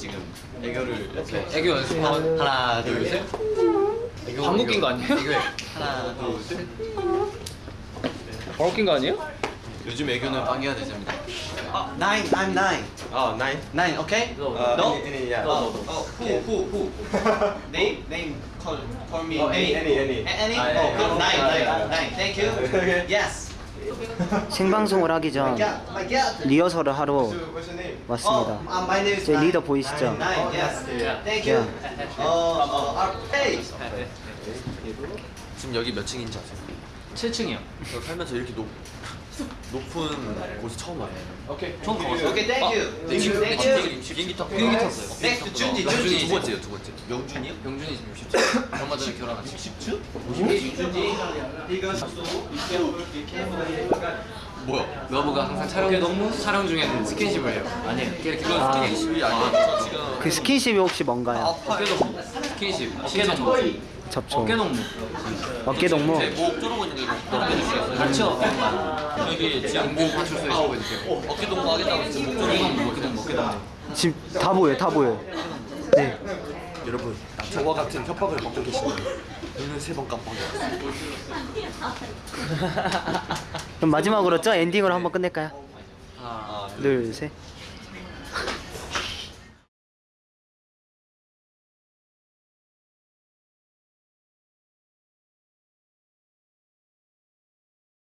지금 애교를 이렇게 애교 연습 하나 둘셋 방귀 낀거 아니에요? 애교에 하나 둘셋 바로 낀거 아니에요? 요즘 애교는 방해가 되십니다 Nine, I'm nine. 아 나인 Nine, okay? No, No? any, any, yeah. Oh, oh, who, who, who? name, name, call, call me. Oh, any, name. any, any. A- Any? Ah, Oh, yeah, good. yeah. Nine, Ah, nine, yeah. nine. Thank you. Yes. 생방송을 하기 전. 리허설을 하러? 왔습니다. 제. 리더 보이시죠? Yeah. 지금 여기 몇 층인지 아세요? 7층이요 저 살면서 이렇게 높, 높은 곳에 처음 와요 오케이 처음 가봤어요 thank you. 네, 지금 Thank you. 비행기 탔고 비행기 탔어요 to 준지, 명준이 준지. 두 번째요 두 번째 명준이요? 병준이 지금 60층 얼마 전에 결혼한 60층? 준지. Because 뭐야? 러브가 항상 촬영, 촬영 중에는 스킨십을 해요 아니에요 그건 아. 스킨십이 아, 아니에요 저 지금 그 스킨십이 혹시 뭔가요? 어깨 동무 스킨십 어깨 동무 접촉. 어깨 동무 어깨 동무. 제목 쪼르고 있는 거 넘겨주시겠어요? 같이 어깨만 여기 지금 목 파출소에 해주세요 어, 어깨 동무 하겠다고 지금 목 어깨 쪼르고 동무 어깨 동무 어깨 동무 지금 다 보여, 다 보여. 네. 여러분 저와 같은 협박을 받고 계시네요 눈을 세 번 깜빡이었어요 그럼 마지막으로 저 엔딩으로 한번 끝낼까요? 하나 둘, 셋.